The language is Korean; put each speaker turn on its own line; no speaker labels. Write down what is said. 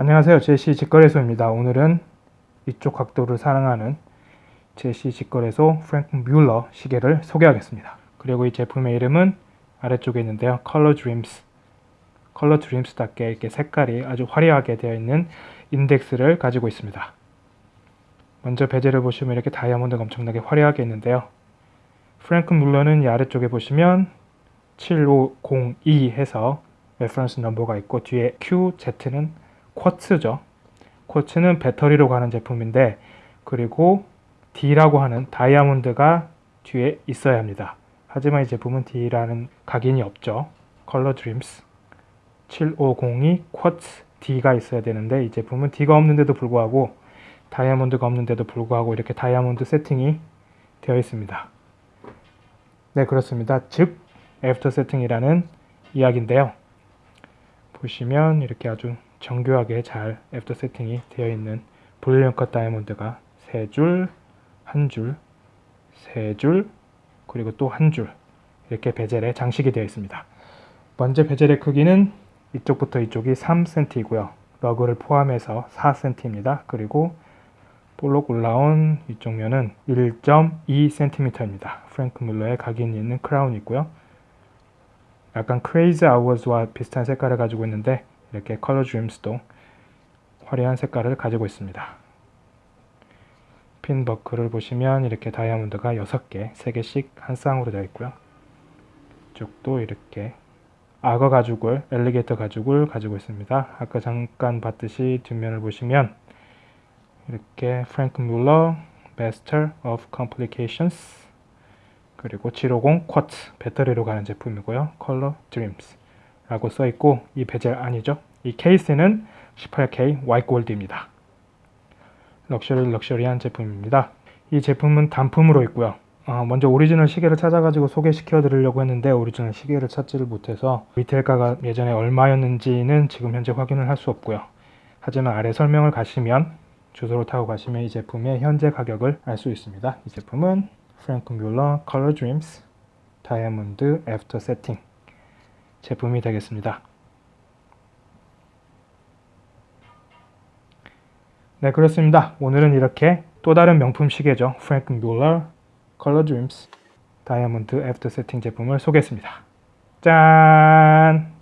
안녕하세요. 제시 직거래소입니다. 오늘은 이쪽 각도를 사랑하는 제시 직거래소 프랭크 뮬러 시계를 소개하겠습니다. 그리고 이 제품의 이름은 아래쪽에 있는데요. Color Dreams Color Dreams답게 이렇게 색깔이 아주 화려하게 되어 있는 인덱스를 가지고 있습니다. 먼저 베젤을 보시면 이렇게 다이아몬드가 엄청나게 화려하게 있는데요. 프랭크 뮬러는 이 아래쪽에 보시면 7502 해서 reference number가 있고 뒤에 QZ는 쿼츠죠. 쿼츠는 배터리로 가는 제품인데 그리고 D라고 하는 다이아몬드가 뒤에 있어야 합니다. 하지만 이 제품은 D라는 각인이 없죠. Color Dreams 7502 quartz D가 있어야 되는데 이 제품은 D가 없는데도 불구하고 다이아몬드가 없는데도 불구하고 이렇게 다이아몬드 세팅이 되어 있습니다. 네 그렇습니다. 즉 after setting이라는 이야기인데요. 보시면 이렇게 아주 정교하게 잘 after setting이 되어 있는 볼륨 컷 다이아몬드가 3줄, 1줄, 3줄, 그리고 또 한 줄 이렇게 bezel에 장식이 되어 있습니다. 먼저 bezel의 크기는 이쪽부터 이쪽이 3cm이고요. lug를 포함해서 4cm입니다. 그리고 볼록 올라온 이쪽 면은 1.2cm입니다. 프랭크 뮬러의 각인이 있는 크라운이 있고요. 약간 Crazy Hours와 비슷한 색깔을 가지고 있는데 이렇게 Color Dreams도 화려한 색깔을 가지고 있습니다. 핀 버클을 보시면 이렇게 다이아몬드가 6개, 3개씩 한 쌍으로 되어 있고요. 이쪽도 이렇게 악어 가죽을, alligator 가죽을 가지고 있습니다. 아까 잠깐 봤듯이 뒷면을 보시면 이렇게 프랭크 뮬러, Master of Complications 그리고 750 quartz 배터리로 가는 제품이고요. Color Dreams 라고 써 있고 이 베젤 아니죠. 이 케이스는 18K white gold입니다. 럭셔리 럭셔리한 제품입니다. 이 제품은 단품으로 있고요. 어, 먼저 오리지널 시계를 찾아가지고 소개시켜 드리려고 했는데 오리지널 시계를 찾지를 못해서 retail가가 예전에 얼마였는지는 지금 현재 확인을 할 수 없고요. 하지만 아래 설명을 가시면 주소를 타고 가시면 이 제품의 현재 가격을 알 수 있습니다. 이 제품은 프랭크 뮬러 Color Dreams 다이아몬드 after setting 제품이 되겠습니다. 네 그렇습니다. 오늘은 이렇게 또 다른 명품 시계죠. 프랭크 뮬러 Color Dreams 다이아몬드 after setting 제품을 소개했습니다. 짠!